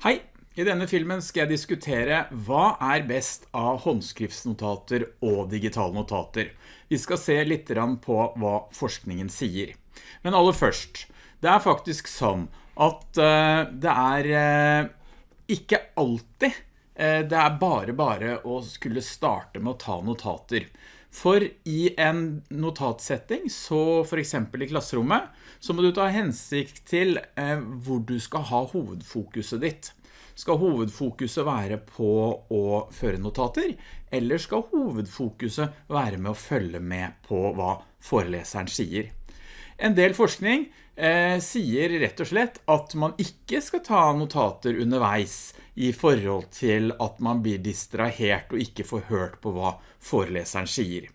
Hei! I denne filmen skal jeg diskutere hva er best av håndskriftsnotater og digitale notater. Vi skal se litt på hva forskningen sier. Men aller først, det er faktisk sånn at uh, det er uh, ikke alltid det er bare bare å skulle starte med å ta notater. For i en notatsetting, så for eksempel i klasserommet, så må du ta hensikt til hvor du skal ha hovedfokuset ditt. Skal hovedfokuset være på å føre notater, eller skal hovedfokuset være med å følge med på hva foreleseren sier? En del forskning eh, sier rett og slett at man ikke skal ta notater underveis i forhold til at man blir distrahert og ikke får hørt på hva foreleseren sier.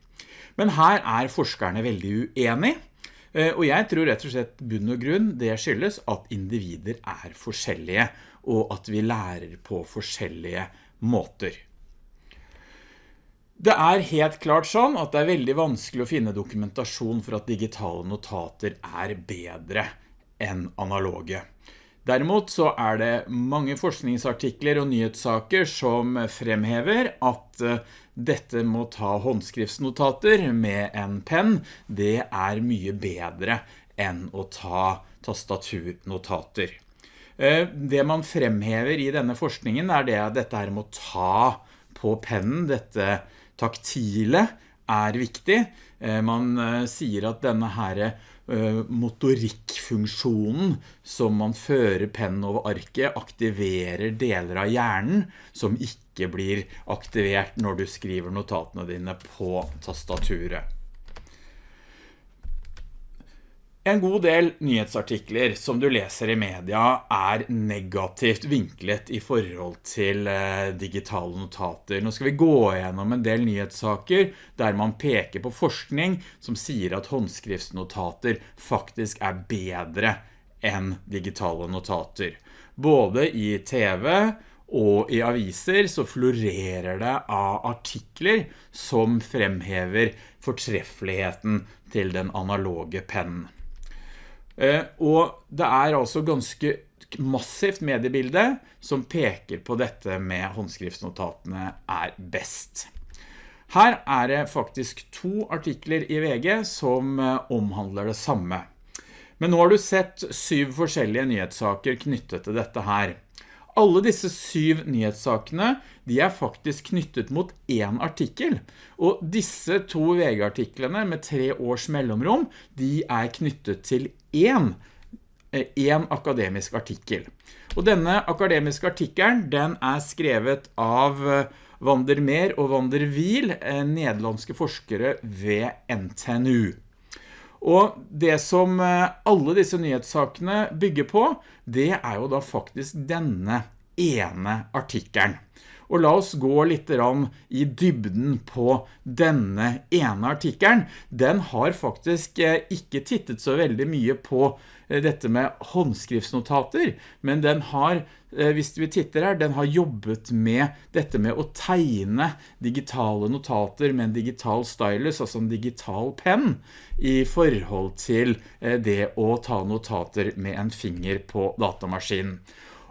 Men her er forskerne veldig uenige, eh, og jeg tror rett og slett bunn og grunn det skyldes at individer er forskjellige, og at vi lærer på forskjellige måter. Det er helt klart sånn at det er veldig vanskelig å finne dokumentasjon for at digitale notater er bedre enn analoge. Derimot så er det mange forskningsartikler og nyhetssaker som fremhever at eh, dette må ta håndskriftsnotater med en penn, det er mye bedre enn å ta tastaturnotater. Eh, det man fremhever i denne forskningen er det at dette her må ta på pennen, dette taktile, er viktig. Eh, man eh, sier at denne her motorikkfunksjonen som man fører pennen over arket aktiverer deler av hjernen som ikke blir aktivert når du skriver notatene dine på tastaturet. En god del nyhetsartikler som du leser i media er negativt vinklet i forhold til eh, digitale notater. Nå skal vi gå gjennom en del nyhetssaker der man peker på forskning som sier at håndskriftsnotater faktisk er bedre enn digitale notater. Både i TV og i aviser så florerer det av artikler som fremhever fortreffeligheten til den analoge pennen. Eh, og det er altså ganske massivt mediebilde som peker på dette med håndskriftsnotatene er best. Her er det faktisk to artikler i VG som eh, omhandler det samme. Men nå har du sett syv forskjellige nyhetssaker knyttet til dette her. Alle disse syv nyhetssakene, de er faktisk knyttet mot en artikkel, og disse to VG-artiklene med tre års mellomrom, de er knyttet til en, eh, en akademisk artikkel. Og denne akademiske artikkelen, den er skrevet av eh, Vandermeer og Vandervil eh, nederlandske forskere ved NTNU. Og det som alle disse nyhetssakene bygger på, det er jo da faktisk denne ene artikkelen. Og la oss gå litt i dybden på denne ene artikkelen. Den har faktisk eh, ikke tittet så veldig mye på eh, dette med håndskriftsnotater, men den har, eh, hvis vi titter her, den har jobbet med dette med å tegne digitale notater med en digital stylus, altså en digital penn, i forhold til det å ta notater med en finger på datamaskinen.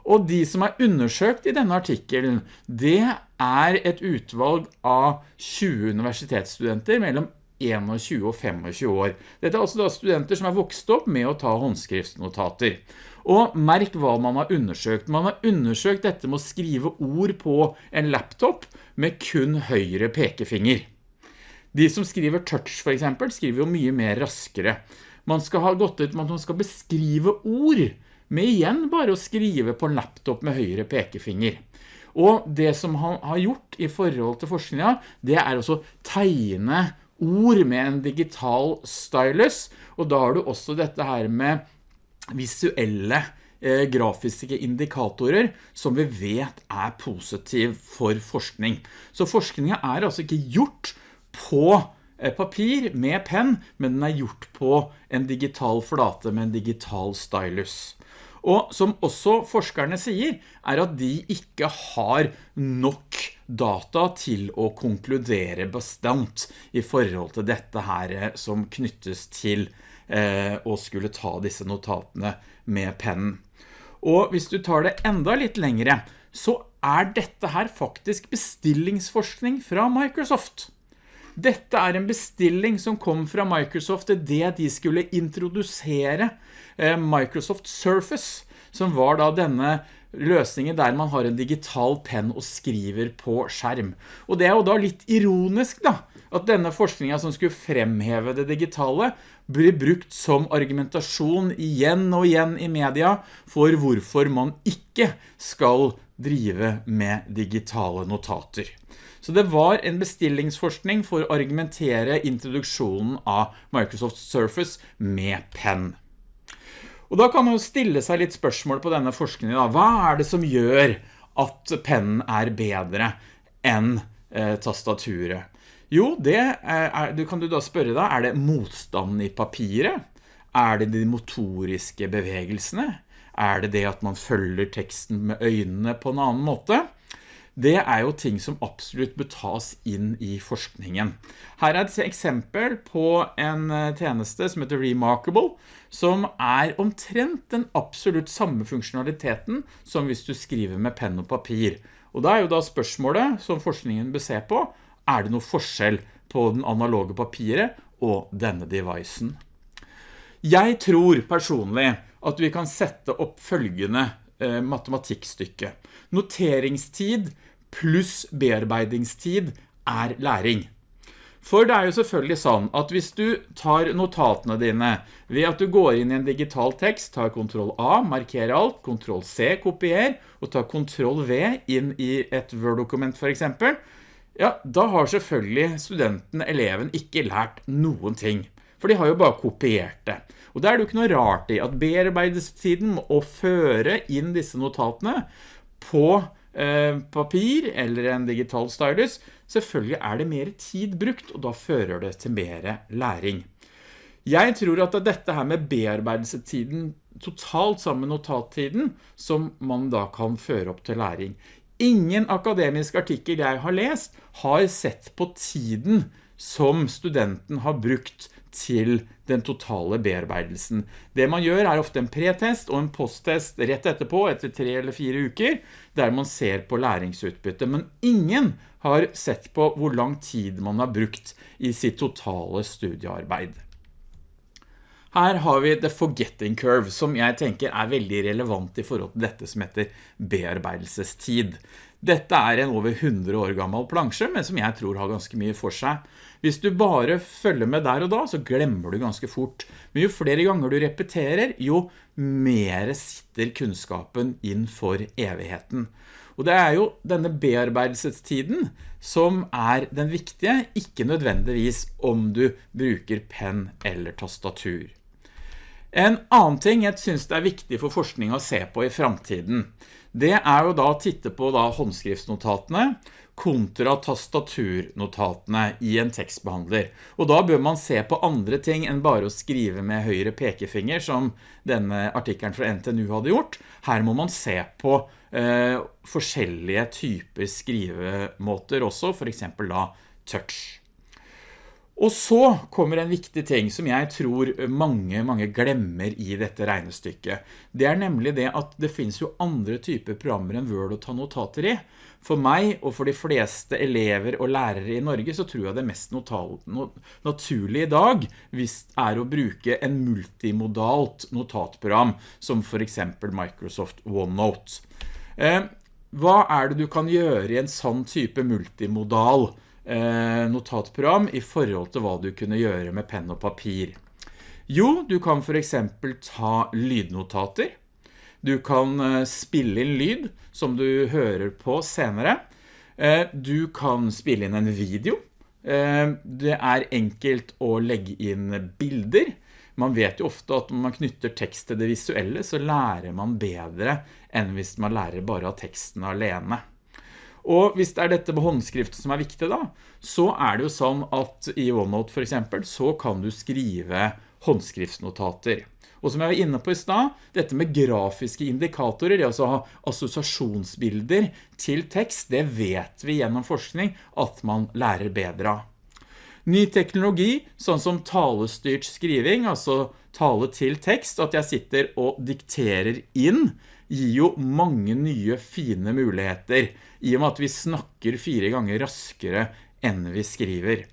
Og de som er undersøkt i denne artikkelen, det er et utvalg av 20 universitetsstudenter mellom 21 og 25 år. Dette er altså da studenter som er vokst opp med å ta håndskriftsnotater. Og merk hva man har undersøkt. Man har undersøkt dette med å skrive ord på en laptop med kun høyre pekefinger. De som skriver touch for eksempel, skriver jo mye mer raskere. Man skal ha gått ut med at man skal beskrive ord med igjen bare å skrive på laptop med høyre pekefinger. Og det som han har gjort i forhold til forskninga, det er også tegne ord med en digital stylus, og da har du også dette her med visuelle eh, grafiske indikatorer som vi vet er positiv for forskning. Så forskningen er altså ikke gjort på eh, papir med penn, men den er gjort på en digital flate med en digital stylus. Og som også forskerne sier, er at de ikke har nok data til å konkludere bestemt i forhold til dette her eh, som knyttes til eh, å skulle ta disse notatene med pennen. Og hvis du tar det enda litt lengre, så er dette her faktisk bestillingsforskning fra Microsoft. Dette er en bestilling som kom fra Microsoft til det de skulle introdusere eh, Microsoft Surface, som var da denne løsningen der man har en digital penn og skriver på skjerm. Og det er jo da litt ironisk da, at denne forskningen som skulle fremheve det digitale, blir brukt som argumentasjon igjen og igjen i media for hvorfor man ikke skal drive med digitale notater. Så det var en bestillingsforskning for å argumentere introduksjonen av Microsoft Surface med penn. Og da kan man jo stille seg litt spørsmål på denne forskningen. Da. Hva er det som gjør at pennen er bedre enn eh, tastaturet? Jo, det er, du kan du da spørre deg, er det motstanden i papiret? Er det de motoriske bevegelsene? Er det det at man følger teksten med øynene på en annen måte? det er jo ting som absolutt bør tas inn i forskningen. Her er et eksempel på en eh, tjeneste som heter Remarkable, som er omtrent den absolutt samme funksjonaliteten som hvis du skriver med penn og papir. Og da er jo da spørsmålet som forskningen bør se på, er det noe forskjell på den analoge papiret og denne devicen? Jeg tror personlig at vi kan sette opp følgende eh, matematikkstykke. Noteringstid pluss bearbeidingstid er læring. For det er jo selvfølgelig sånn at hvis du tar notatene dine ved at du går inn i en digital tekst, tar Ctrl A, markerer alt, Ctrl C, kopier, og tar Ctrl V inn i et Word-dokument for eksempel, ja, da har selvfølgelig studenten, eleven, ikke lært noen ting. For de har jo bare kopiert det. Og det er det jo ikke noe rart i at bearbeidestiden må føre inn disse notatene på Eh, papir eller en digital stylus, selvfølgelig er det mer tid brukt, og da fører det til mer læring. Jeg tror at det er dette her med bearbeidelsetiden totalt sammen med notattiden som man da kan føre opp til læring. Ingen akademisk artikkel jeg har lest har sett på tiden som studenten har brukt til den totale bearbeidelsen. Det man gjør er ofte en pretest og en posttest rett etterpå, etter tre eller fire uker, der man ser på læringsutbytte. Men ingen har sett på hvor lang tid man har brukt i sitt totale studiearbeid. Her har vi the forgetting curve, som jeg tenker er veldig relevant i forhold til dette som heter bearbeidelsestid. Dette er en over 100 år gammel plansje, men som jeg tror har ganske mye for seg. Hvis du bare følger med der og da, så glemmer du ganske fort. Men jo flere ganger du repeterer, jo mer sitter kunnskapen inn for evigheten. Og det er jo denne bearbeidelsestiden som er den viktige, ikke nødvendigvis om du bruker penn eller tastatur. En annen ting jeg synes det er viktig for forskning å se på i fremtiden, det er jo da å titte på da håndskriftsnotatene kontra tastaturnotatene i en tekstbehandler. Og da bør man se på andre ting enn bare å skrive med høyre pekefinger, som denne artikkelen fra NTNU hadde gjort. Her må man se på eh, forskjellige typer skrivemåter også, for eksempel da touch. Og så kommer en viktig ting som jeg tror mange, mange glemmer i dette regnestykket. Det er nemlig det at det finnes jo andre typer programmer enn Word å ta notater i. For meg og for de fleste elever og lærere i Norge så tror jeg det mest naturlige i dag er å bruke en multimodalt notatprogram som for eksempel Microsoft OneNote. Eh, hva er det du kan gjøre i en sånn type multimodal notatprogram i forhold til hva du kunne gjøre med penn og papir. Jo, du kan for eksempel ta lydnotater. Du kan eh, spille inn lyd som du hører på senere. Eh, du kan spille inn en video. Det er enkelt å legge inn bilder. Man vet jo ofte at når man knytter tekst til det visuelle, så lærer man bedre enn hvis man lærer bare av teksten alene. Og hvis det er dette med håndskrift som er viktig da, så er det jo sånn at i OneNote for eksempel, så kan du skrive håndskriftsnotater. Og som jeg var inne på i sted, dette med grafiske indikatorer, altså ha assosiasjonsbilder til tekst, det vet vi gjennom forskning at man lærer bedre av. Ny teknologi, sånn som talestyrt skriving, altså tale til tekst, at jeg sitter og dikterer inn gir jo mange nye fine muligheter, i og med at vi snakker fire ganger raskere enn vi skriver.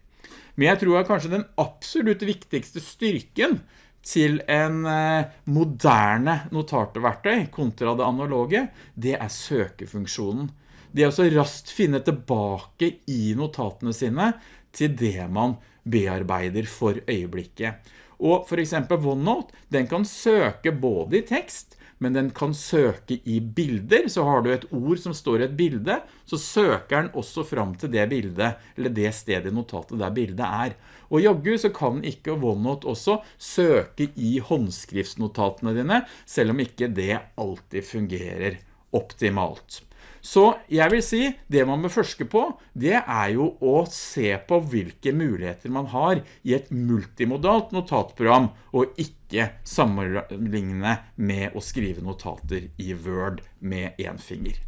Men jeg tror at kanskje den absolutt viktigste styrken til en eh, moderne notarteverktøy kontra det analoge, det er søkefunksjonen. Det er også raskt finne tilbake i notatene sine til det man bearbeider for øyeblikket. Og for eksempel OneNote, den kan søke både i tekst, men den kan søke i bilder, så har du et ord som står i et bilde, så søker den også fram til det bildet, eller det stedet i notatet der bildet er. Og joggu så kan ikke OneNote også søke i håndskriftsnotatene dine, selv om ikke det alltid fungerer optimalt. Så jeg vil si, det man må forske på, det er jo å se på hvilke muligheter man har i et multimodalt notatprogram, og ikke sammenligne med å skrive notater i Word med en finger.